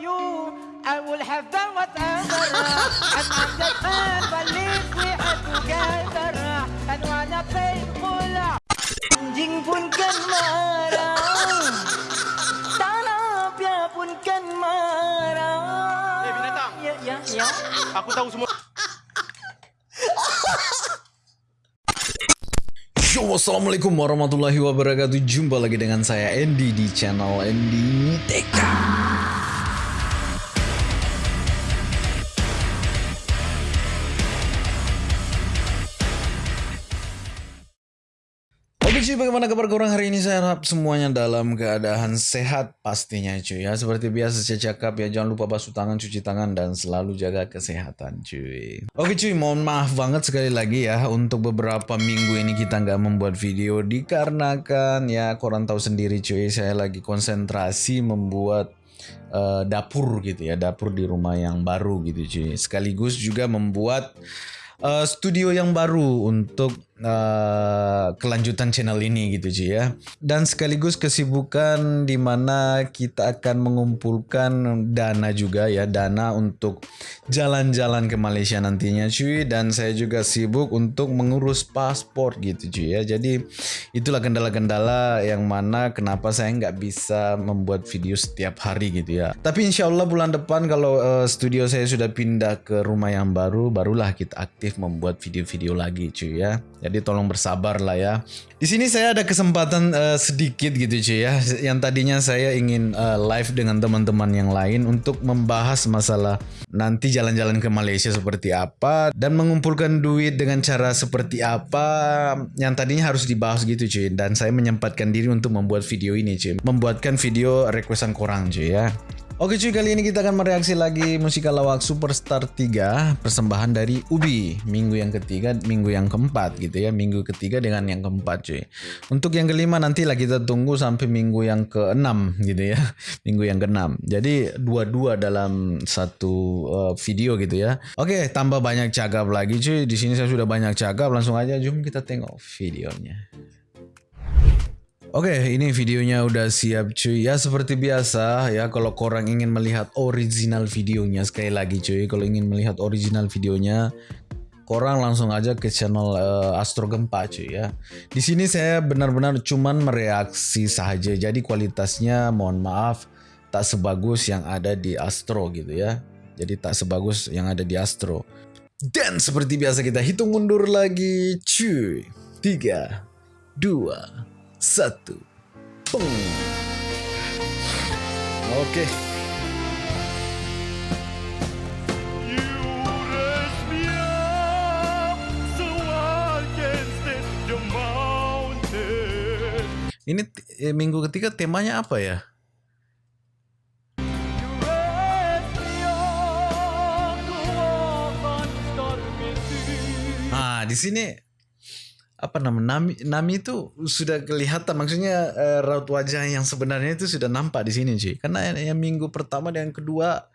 you, I will have done whatever. and I'm just man, but live we are together. And wanna painful. Anjing pun kan marah. Tanah pia pun kan marah. Eh, binatang. Ya, ya, ya. Aku tahu semua. Yo, Assalamualaikum warahmatullahi wabarakatuh Jumpa lagi dengan saya Andy di channel Andy Teka bagaimana kabar korang hari ini? Saya harap semuanya dalam keadaan sehat pastinya cuy ya. Seperti biasa saya cakap ya, jangan lupa basuh tangan, cuci tangan, dan selalu jaga kesehatan cuy. Oke cuy, mohon maaf banget sekali lagi ya untuk beberapa minggu ini kita nggak membuat video dikarenakan ya korang tahu sendiri cuy, saya lagi konsentrasi membuat uh, dapur gitu ya, dapur di rumah yang baru gitu cuy. Sekaligus juga membuat uh, studio yang baru untuk uh, kelanjutan channel ini gitu cuy ya. Dan sekaligus kesibukan di mana kita akan mengumpulkan dana juga ya, dana untuk jalan-jalan ke Malaysia nantinya cuy dan saya juga sibuk untuk mengurus paspor gitu cuy ya. Jadi itulah kendala-kendala yang mana kenapa saya nggak bisa membuat video setiap hari gitu ya. Tapi insya Allah bulan depan kalau uh, studio saya sudah pindah ke rumah yang baru, barulah kita aktif membuat video-video lagi cuy ya. Jadi tolong bersabar lah ya. Di sini saya ada kesempatan uh, sedikit gitu cuy ya. Yang tadinya saya ingin uh, live dengan teman-teman yang lain untuk membahas masalah nanti jalan-jalan ke Malaysia seperti apa dan mengumpulkan duit dengan cara seperti apa yang tadinya harus dibahas gitu cuy. Dan saya menyempatkan diri untuk membuat video ini cuy. Membuatkan video requestan korang cuy ya. Oke cuy, kali ini kita akan mereaksi lagi musikal lawak Superstar 3 persembahan dari Ubi minggu yang ketiga, minggu yang keempat gitu ya, minggu ketiga dengan yang keempat cuy. Untuk yang kelima nanti lah kita tunggu sampai minggu yang keenam gitu ya, minggu yang keenam. Jadi dua-dua dalam satu uh, video gitu ya. Oke, tambah banyak cakap lagi cuy. Di sini saya sudah banyak cakap, langsung aja jom kita tengok videonya. Oke, ini videonya udah siap cuy. Ya seperti biasa ya kalau korang ingin melihat original videonya sekali lagi cuy. Kalau ingin melihat original videonya, korang langsung aja ke channel uh, Astro Gempa cuy ya. Di sini saya benar-benar cuman mereaksi saja. Jadi kualitasnya mohon maaf tak sebagus yang ada di Astro gitu ya. Jadi tak sebagus yang ada di Astro. Dan seperti biasa kita hitung mundur lagi cuy. 3 2 satu. Pung. Oke. Ini eh, minggu ketiga temanya apa ya? Ah, di sini apa nama Nami Nami itu sudah kelihatan maksudnya uh, raut wajah yang sebenarnya itu sudah nampak di sini sih karena yang, yang minggu pertama dan yang kedua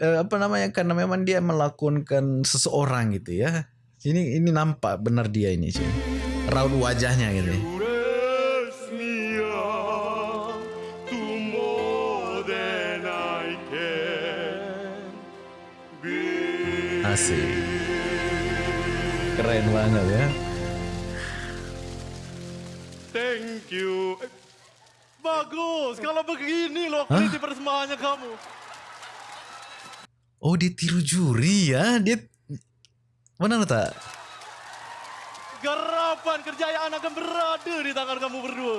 uh, apa namanya karena memang dia melakonkan seseorang gitu ya. Ini ini nampak benar dia ini sih raut wajahnya gitu. Asik. Keren banget ya Thank you. Eh, bagus. Kalau begini loh kualiti persembahannya kamu. Oh, dia tiru juri ya. Dia mana tak? Garapan kerjayaan akan berada di tangan kamu berdua.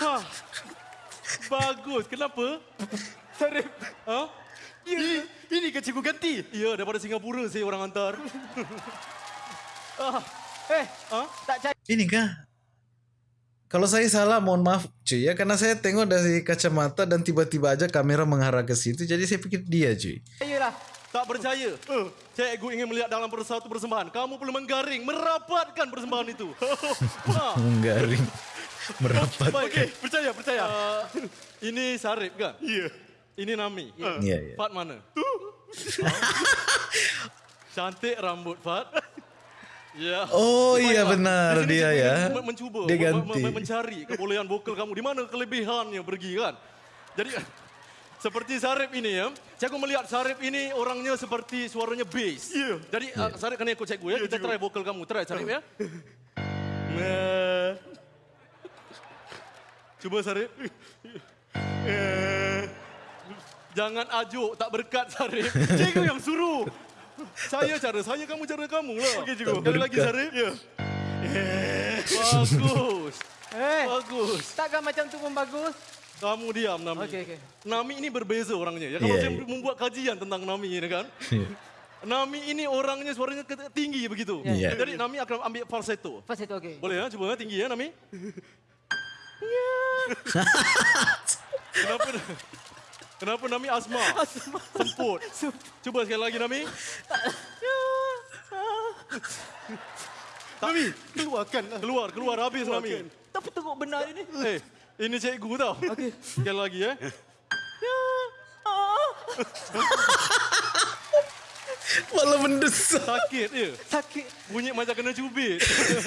Hah. Bagus. Kenapa? Sarip. Ha? Ya. Ini, ini ke cikgu ganti? Ya, daripada Singapura saya orang hantar. ah. Eh, ha? tak cari. Ini kah? Kalau saya salah mohon maaf cuy ya karena saya tengok dari kacamata dan tiba-tiba aja kamera mengarah ke situ jadi saya pikir dia cuy. Ayolah. Tak percaya. Uh, cikgu ingin melihat dalam satu persembahan. Kamu perlu menggaring, merapatkan persembahan itu. Menggaring, merapatkan. Okey, percaya, percaya. Uh, ini Sarip kan? Ya. Yeah. Ini Nami. Iya, uh. yeah, yeah. Fat mana? Cantik rambut Fat. Ya. Oh iya benar sini, dia ya. Mencuba dia ganti. mencari kebolehan vokal kamu di mana kelebihannya pergi kan. Jadi Seperti Sarip ini ya. Cikgu melihat Sarip ini orangnya seperti suaranya bass. Ya. Jadi uh, Sarip kena ikut cikgu ya. Kita try vokal kamu. Try Sarip ya. Cuba Sarip. Jangan ajuk, tak berkat Sarip. Cikgu yang suruh. Saya cara saya, kamu cara kamu lah. Okey, cikgu. Sekali lagi Sarip. Ya. Bagus. Eh, Bagus. takkan macam tu pun bagus? Kamu diam, Nami. Okey, okey. Nami ini berbeza orangnya. Ya, kalau Yeah, saya yeah. membuat kajian tentang Nami ini kan. Ya. Nami ini orangnya suaranya tinggi begitu. Yeah. Jadi Nami akan ambil falsetto. Itu okey. Boleh ya? Cuba ya, tinggi ya Nami. Kenapa Kenapa Nami asma? Semput. Cuba sekali lagi Nami. Nami, keluarkan lah. Keluar, keluar habis Nami. Tapi tengok benar ini. Eh, ini cikgu tau. Okey. Sekali lagi ya. Malah mendesak. Sakit ya. Sakit. Bunyi macam kena cubit.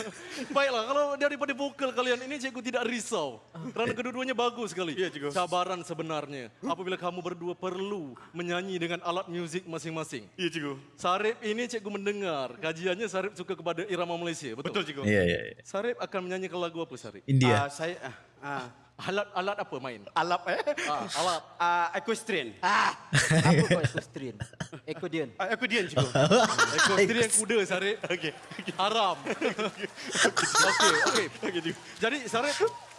Baiklah, kalau daripada vokal kalian ini cikgu tidak risau. Kerana kedua-duanya bagus sekali. Ya, cikgu. Cabaran sebenarnya. Apabila kamu berdua perlu menyanyi dengan alat muzik masing-masing. Ya, cikgu. Sarip ini cikgu mendengar. Kajiannya Sarip suka kepada irama Malaysia. Betul? Betul, cikgu. Iya, iya. iya. Sarip akan menyanyikan lagu apa Sarip? India. Ah, saya ah, ah, Alat alat apa main? alap eh. Ah, alat. Ah, equestrian. Ah, apa kau equestrian? Equestrian. Ah, equestrian, cikgu. Equestrian kuda Sarip. Okey. Haram. Okey, okey. Okey, cikgu. Jadi Sarip,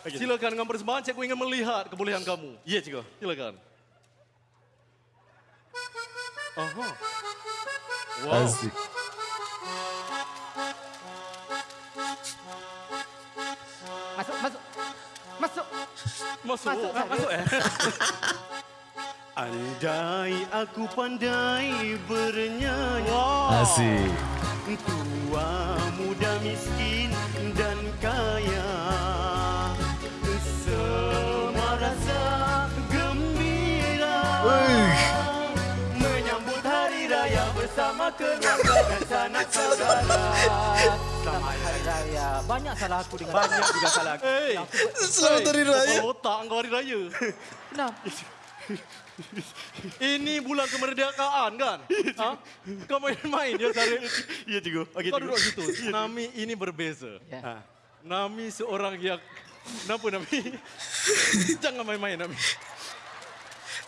silakan dengan persembahan. Cikgu ingin melihat kebolehan kamu. Ya, cikgu. Silakan. Aha. Wow. Asik. Masuk. Masuk, Ah, masuk eh. Andai aku pandai bernyanyi Asik. Tua, muda, miskin dan kaya Semua rasa gembira Wih. Menyambut hari raya bersama keluarga dan sanak saudara Selamat Hari Raya. Banyak salah aku dengan Banyak juga salah aku Hey. Selamat Hari Raya. Kepala otak engkau hari raya. Kenapa? Ini bulan kemerdekaan kan? Ha? Kau main-main ya Sarip. Ya cikgu Okey Kau cikgu duduk situ. Nami ini berbeza. Ya. Ah. Nami seorang yang... Kenapa Nami? Jangan main-main Nami.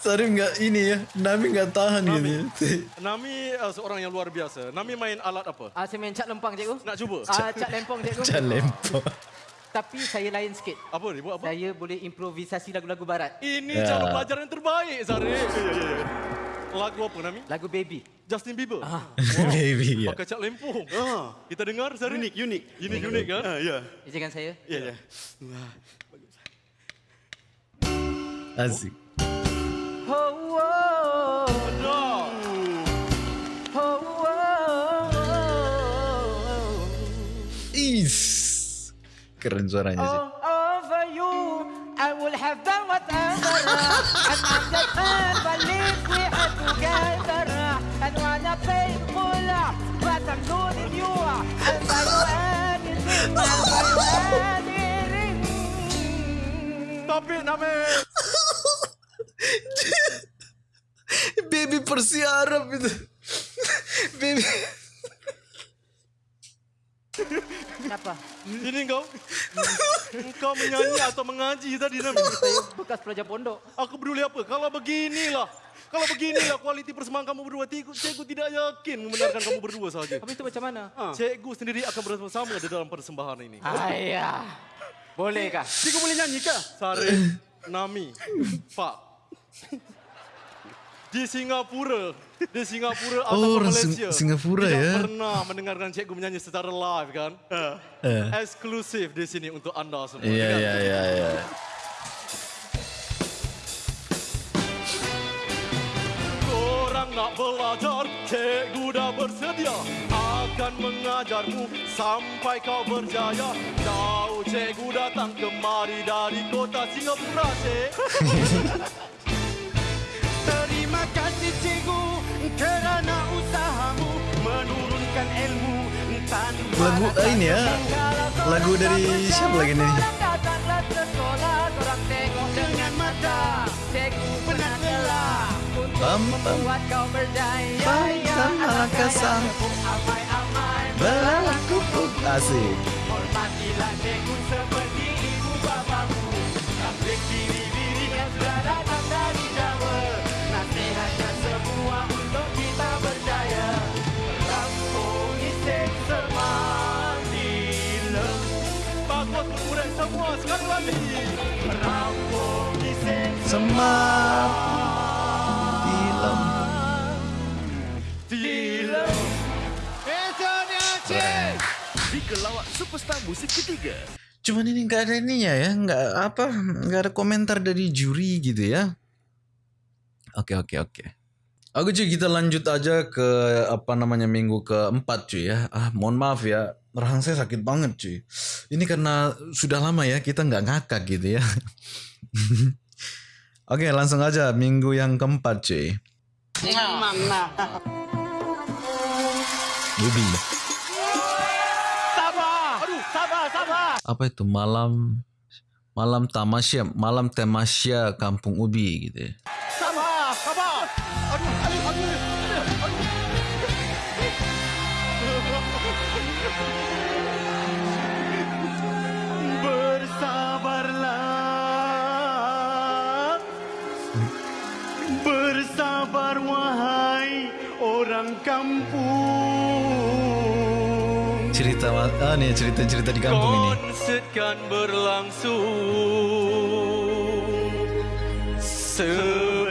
Sarip nggak ini ya, Nami nggak tahan Nami. gitu. Nami uh, seorang yang luar biasa. Nami main alat apa? Ah, saya main cat lempang cikgu. Nak cuba? Ah, cat lempang cikgu. Jangan lempar. Tapi saya lain sikit. Apa ni? Buat apa? Saya boleh improvisasi lagu-lagu barat. Ini Ya. cara pelajaran yang terbaik, Sarip. Lagu apa, Nami? Lagu Baby. Justin Bieber. Baby ya. Pakai cat lempung. Ah, Kita dengar, Sarip. unik, unik. Ini unik kan? Ah, ya. Izinkan saya. Ya, ya. Asik. Keren suaranya sih. Oh, over you, I will have done whatever. and I'm just man, believe we are together. And wanna painful, but I'm losing you. I'll buy you anything, I'll buy you anything. Tapi Nami. Baby Persi Arab itu. Baby. Kenapa? Ini kau. Kau menyanyi atau mengaji tadi Nami. Saya bekas pelajar pondok. Aku peduli apa? Kalau beginilah. Kalau beginilah kualiti persembahan kamu berdua, cikgu, cikgu tidak yakin membenarkan kamu berdua saja. Habis itu macam mana? Cikgu sendiri akan bersama-sama di dalam persembahan ini. Ayah. Boleh kah? Cikgu boleh nyanyi kah? Sarip, Nami, Pak. Di Singapura, di Singapura atau Oh, Malaysia. Sing- Singapura tidak ya. pernah mendengarkan cikgu menyanyi secara live kan? Eh. Eksklusif di sini untuk anda semua. Iya kan? iya iya iya. Korang nak belajar, cikgu dah bersedia Akan mengajarmu sampai kau berjaya Tahu cikgu datang kemari dari kota Singapura, cik Terima kasih cikgu kerana usahamu menurunkan ilmu. Lagu ini ya. Lagu dari siapa lagi telah Pam pam. Kasar. Amai-amai. Belalah kupuk Asik Hormatilah cikgu seperti superstar musik ketiga Cuman ini nggak ada ininya ya, nggak apa, nggak ada komentar dari juri gitu ya. Oke oke oke. Oke cuy, kita lanjut aja ke apa namanya minggu keempat cuy ya. Ah mohon maaf ya, rahang saya sakit banget cuy. Ini karena sudah lama ya kita nggak ngakak gitu ya. oke langsung aja minggu yang keempat cuy. Ubi. Sabar Aduh sabar Apa itu? Malam malam tamasya, malam tamasya Kampung Ubi gitu ah nih cerita cerita di kampung ini. Konsert kan berlangsung. Sebentar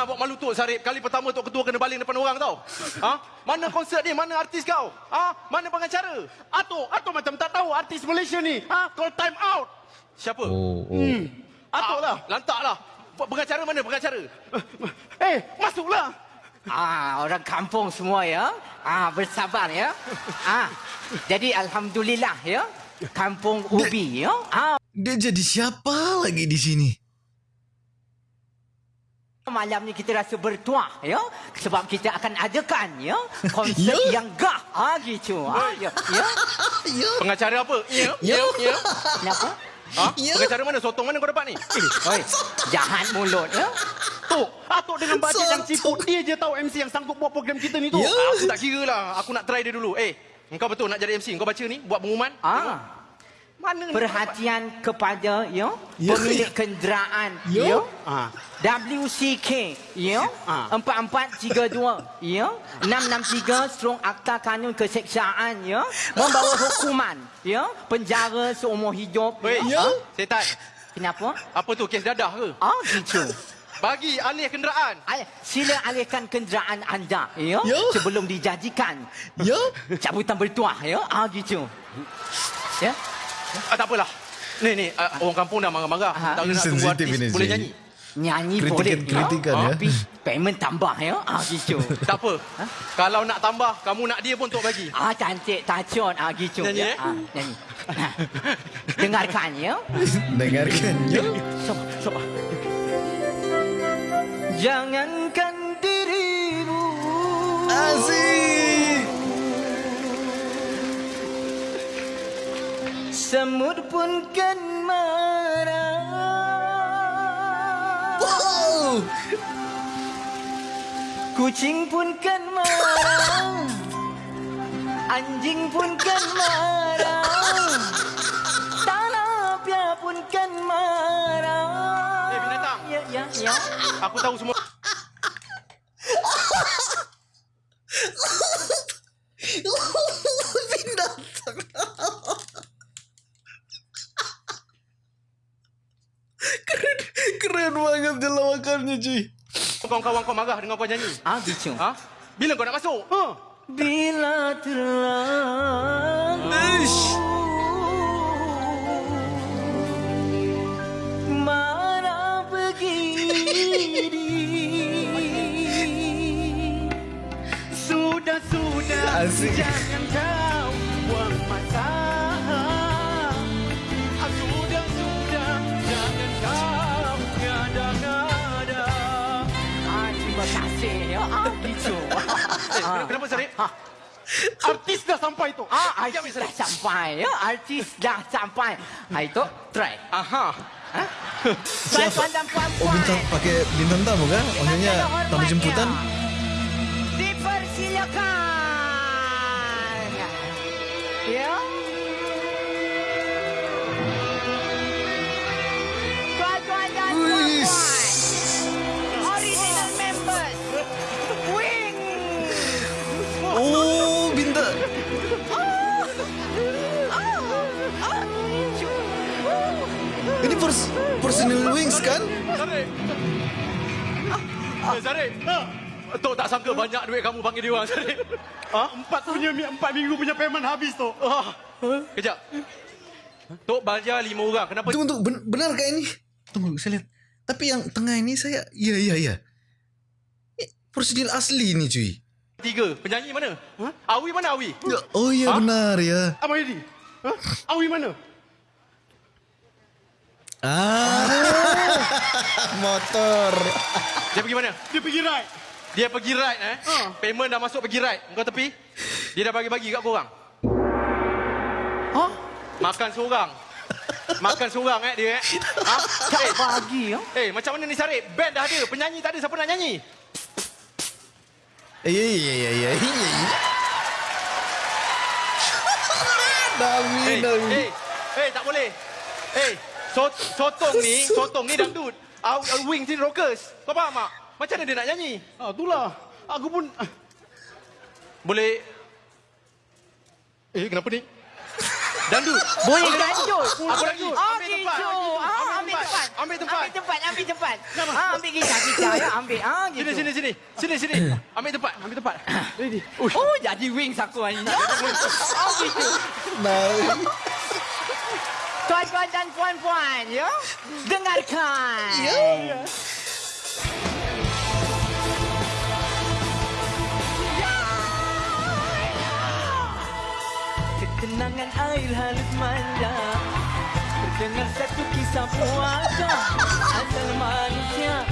Jangan buat malu tu, Sarip. Kali pertama tu ketua kena baling depan orang tau. Ha? Mana konsert ni? Mana artis kau? Ha? Mana pengacara? Atuk, Atuk macam tak tahu artis Malaysia ni. Ha? Call time out. Siapa? oh oh Hmm. Atuk lah. Lantaklah. Pengacara mana pengacara? Eh, masuklah. Ah, orang kampung semua ya. Ah, bersabar ya. Ah. Jadi alhamdulillah ya. Kampung Ubi ya. Ah, dia jadi siapa lagi di sini malam ni kita rasa bertuah ya. Sebab kita akan adakan ya konsert Ya. yang gah. Ah gitu. Ah, ya. Ya. Pengacara apa? Ya, Ya. ya. Kenapa? Ha? Ya. Pengacara mana? Sotong mana kau dapat ni? Eh, oi, jahat mulut ya. Tu, Atuk dengan bajet yang ciput. Dia je tahu MC yang sanggup buat program kita ni tu. Ya. Aku tak kira lah. Aku nak try dia dulu. Eh, engkau betul nak jadi MC? Kau baca ni, buat pengumuman. Ah. Mana ni? Perhatian kepada ya, Ya. pemilik kenderaan Ya. ya. Ah. WCK ya Ah. 4432 ya 663 strong akta kanun keseksaan ya membawa hukuman ya penjara seumur hidup Weh, Ya. setan. kenapa Apa tu, kes dadah ke? ah gitu Bagi alih kenderaan. Al- sila alihkan kenderaan anda ya, Ya. sebelum dijanjikan ya cabutan bertuah ya ah gitu ya Ah, tak apalah. Ni, ni, ah, orang kampung dah marah-marah. Ah. Tak nak tunggu Sensitif artis ini, boleh nyanyi. nyanyi Kritikan- boleh kritikan, ya. tapi payment tambah ya ah gitu Tak apa. Kalau nak tambah, kamu nak dia pun untuk bagi. Ah cantik tacot ah gitu Nyanyi, ya. eh? Ah, nyanyi. Dengarkan ya. dengarkan ya sabar. Jangankan Semut pun kan marah. Wow. Kucing pun kan marah. Anjing pun kan marah. Tanah pia pun kan marah. Eh, binatang. Ya, ya, ya. Aku tahu semua. binatang keren keren banget dia lawakannya cuy Kawan-kawan kau marah dengan kau nyanyi. Ah, gitu Ha? Bila kau nak masuk? Ha? Bila terlalu Ish. Marah begini Sudah, sudah. Asik. Ah, kasih ya ah, Kenapa, kenapa Sarip? Artis dah sampai tu. Ah, artis dah sampai ya. Artis dah sampai. Hai tu, try. Aha. Tuan-tuan dan Oh puan-puan. bintang pakai bintang tamu kan? Maksudnya tamu jemputan? Dipersilakan. Pers personal wings kan? Sarip. Eh, Sarip. Tok tak sangka banyak duit kamu panggil dia orang, Sarip. Ha? Empat punya empat minggu punya payment habis tu. Ah. Kejap. Tok bayar lima orang. Kenapa? Tunggu tunggu ben- benar kah ini? Tunggu saya lihat. Tapi yang tengah ini saya iya iya iya. Eh, Personil asli ni cuy. Tiga. Penyanyi mana? Ha? Awi mana Awi? Ya, oh iya Ha? benar ya. Abang Edi. Ha? Awi mana? Ah. Motor. Dia pergi mana? Dia pergi ride. Dia pergi ride eh. Ha. Payment dah masuk pergi ride. Kau tepi. Dia dah bagi-bagi kat korang. Ha? Makan seorang. Makan seorang eh dia eh. Ha? Tak Eh, bagi ya. eh, macam mana ni Sarip? Band dah ada. Penyanyi tak ada. Siapa nak nyanyi? Eh, Iya iya iya iya iya. iya. Dami Eh, dami. eh, eh, tak boleh. Eh, sot, sotong ni, sotong ni dangdut. Aw, aw, wing ni rockers. Kau faham tak? Macam mana dia nak nyanyi? Ah, itulah. Aku pun Boleh... Eh, kenapa ni? Dangdut. Boleh. Apa lagi? Ah, Ambil tempat. Ah, ambil tempat. Ambil tempat. Ambil tempat, ambil tempat. Ah, ambil gitar, gitar ya, ambil. Ah, gitu. Sini, sini, sini. Sini, sini. Ambil tempat, ambil tempat. Ready. Oh, jadi wings aku ni. Oh, gitu. Nah, Tuan-tuan dan puan-puan, ya. Dengarkan. Ya. Ketenangan air halus manja Terdengar satu kisah puasa Asal manusia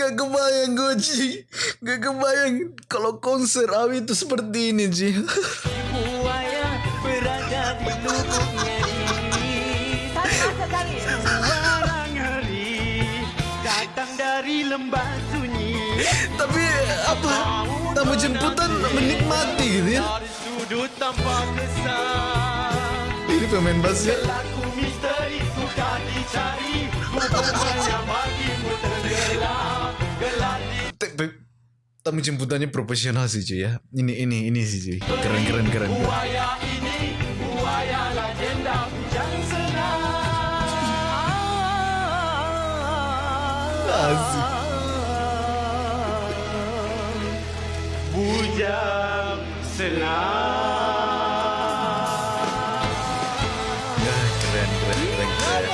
Gak kebayang gue Ci Gak kebayang Kalau konser Awi itu seperti ini Ci Tapi apa Tamu jemputan menikmati gitu ya sudut tanpa kesan. Ini pemain bassnya Laku misteri sudah dicari. Hubungannya bagimu tenggelam. Gelap Tamu jemputannya profesional sih cuy ya Ini ini ini sih cuy Keren keren keren, keren. buaya ini. Buaya legenda bujang senang. Asik Bujang senang. Ya, Keren keren keren keren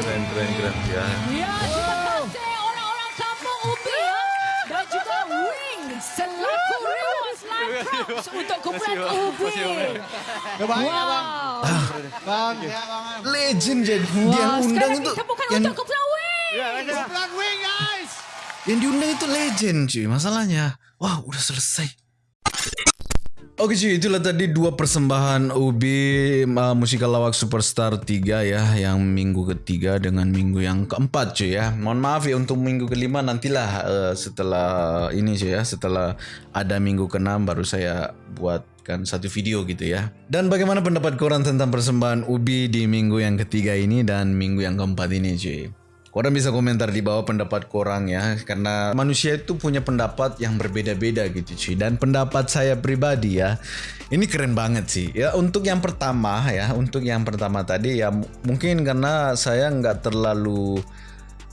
Keren keren keren ya Ya, terima kasih orang-orang kampung Ubi ya. Dan juga Wing selaku Rewas Live Props untuk kumpulan Ubi. Wow. Legend jadi Dia Wah, yang undang sekarang itu kita bukan yang, untuk kumpulan Wing. Kumpulan wing guys. Yang diundang itu legend cuy. Masalahnya Wah udah selesai. Oke cuy, itulah tadi dua persembahan Ubi uh, Musikal Lawak Superstar 3 ya Yang minggu ketiga dengan minggu yang keempat cuy ya. Mohon maaf ya untuk minggu kelima nantilah uh, setelah ini cuy ya Setelah ada minggu keenam baru saya buatkan satu video gitu ya. Dan bagaimana pendapat korang tentang persembahan Ubi di minggu yang ketiga ini dan minggu yang keempat ini cuy Korang bisa komentar di bawah pendapat korang ya Karena manusia itu punya pendapat yang berbeda-beda gitu cuy Dan pendapat saya pribadi ya Ini keren banget sih. Ya untuk yang pertama ya Untuk yang pertama tadi ya Mungkin karena saya nggak terlalu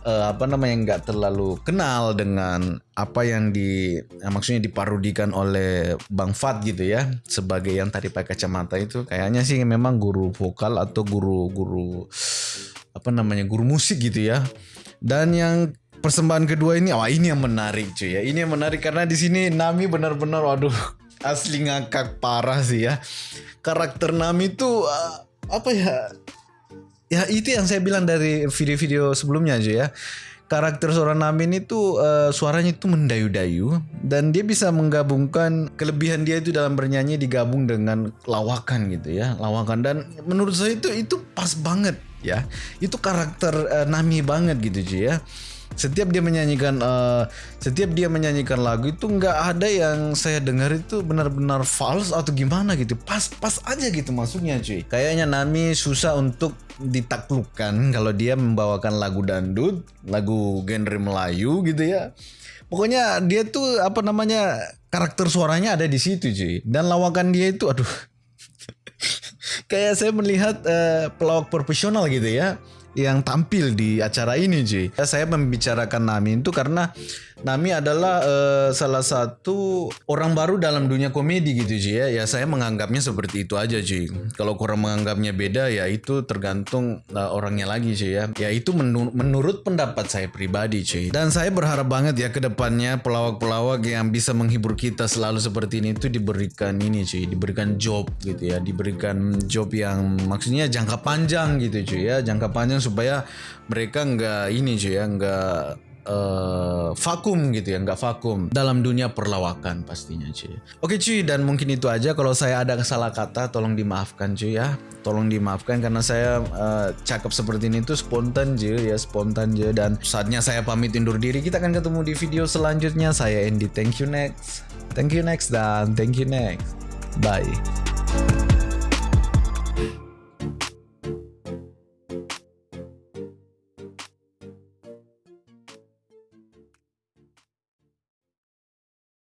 eh, Apa namanya nggak terlalu kenal dengan Apa yang di ya, Maksudnya diparudikan oleh Bang Fat gitu ya Sebagai yang tadi pakai kacamata itu. Kayaknya sih memang guru vokal atau guru-guru apa namanya guru musik gitu ya. Dan yang persembahan kedua ini, wah ini yang menarik cuy ya. Ini yang menarik karena di sini Nami benar-benar waduh asli ngakak parah sih ya. Karakter Nami tuh uh, apa ya? ya itu yang saya bilang dari video-video sebelumnya aja ya karakter seorang Namin itu uh, suaranya itu mendayu-dayu dan dia bisa menggabungkan kelebihan dia itu dalam bernyanyi digabung dengan lawakan gitu ya lawakan dan menurut saya itu itu pas banget ya. Itu karakter uh, Nami banget gitu cuy ya. Setiap dia menyanyikan uh, setiap dia menyanyikan lagu itu nggak ada yang saya dengar itu benar-benar false atau gimana gitu. Pas pas aja gitu masuknya cuy kayaknya Nami susah untuk ditaklukkan kalau dia membawakan lagu dandut lagu genre Melayu gitu ya. Pokoknya dia tuh apa namanya karakter suaranya ada di situ cuy dan lawakan dia itu aduh kayak saya melihat uh, pelawak profesional gitu ya yang tampil di acara ini cuy. Saya membicarakan Nami itu karena Nami adalah uh, salah satu orang baru dalam dunia komedi gitu cuy ya. Ya saya menganggapnya seperti itu aja cuy. Kalau kurang menganggapnya beda ya itu tergantung uh, orangnya lagi cuy ya. Ya itu menur menurut pendapat saya pribadi cuy. Dan saya berharap banget ya ke depannya pelawak-pelawak yang bisa menghibur kita selalu seperti ini itu diberikan ini cuy, diberikan job gitu ya, diberikan job yang maksudnya jangka panjang gitu cuy ya, jangka panjang supaya mereka nggak ini cuy ya nggak uh, vakum gitu ya nggak vakum. Dalam dunia perlawakan pastinya cuy. Oke cuy dan mungkin itu aja. Kalau saya ada salah kata tolong dimaafkan cuy ya. Tolong dimaafkan karena saya uh, cakap seperti ini tuh spontan je ya spontan je dan saatnya saya pamit undur diri. Kita akan ketemu di video selanjutnya. Saya Andy thank you next. Thank you next dan thank you next. Bye